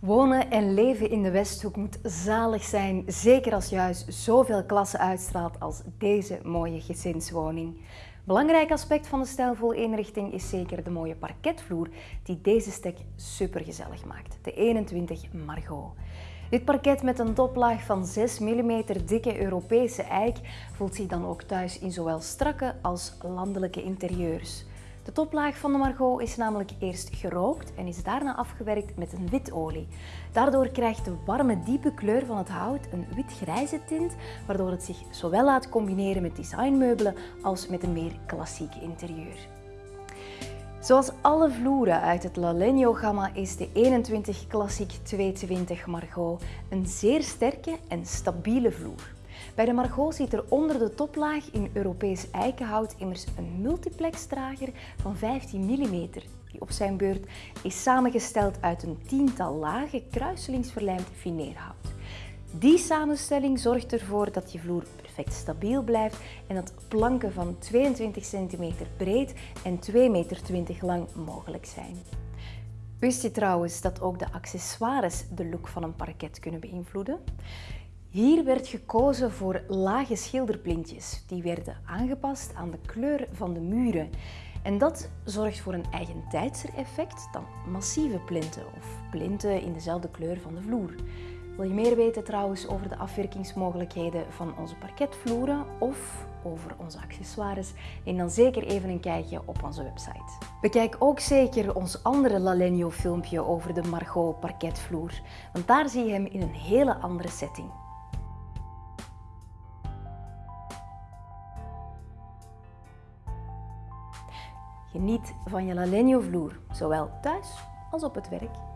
Wonen en leven in de Westhoek moet zalig zijn, zeker als je huis zoveel klasse uitstraalt als deze mooie gezinswoning. Belangrijk aspect van de stijlvolle inrichting is zeker de mooie parketvloer die deze stek supergezellig maakt, de 21 Margot. Dit parket met een toplaag van 6 mm dikke Europese eik voelt zich dan ook thuis in zowel strakke als landelijke interieurs. De toplaag van de Margot is namelijk eerst gerookt en is daarna afgewerkt met een witolie. Daardoor krijgt de warme, diepe kleur van het hout een wit-grijze tint, waardoor het zich zowel laat combineren met designmeubelen als met een meer klassiek interieur. Zoals alle vloeren uit het Lalegno-gamma is de 21 Classic 220 Margot een zeer sterke en stabiele vloer. Bij de Margot zit er onder de toplaag in Europees eikenhout immers een multiplexdrager van 15 mm, die op zijn beurt is samengesteld uit een tiental lagen kruiselingsverlijmd fineerhout. Die samenstelling zorgt ervoor dat je vloer perfect stabiel blijft en dat planken van 22 cm breed en 2,20 meter lang mogelijk zijn. Wist je trouwens dat ook de accessoires de look van een parket kunnen beïnvloeden? Hier werd gekozen voor lage schilderplintjes. Die werden aangepast aan de kleur van de muren. En dat zorgt voor een eigentijdser effect dan massieve plinten of plinten in dezelfde kleur van de vloer. Wil je meer weten trouwens over de afwerkingsmogelijkheden van onze parketvloeren of over onze accessoires? Neem dan zeker even een kijkje op onze website. Bekijk ook zeker ons andere Lalegno filmpje over de Margot parketvloer, want daar zie je hem in een hele andere setting. Geniet van je Lalegno vloer, zowel thuis als op het werk.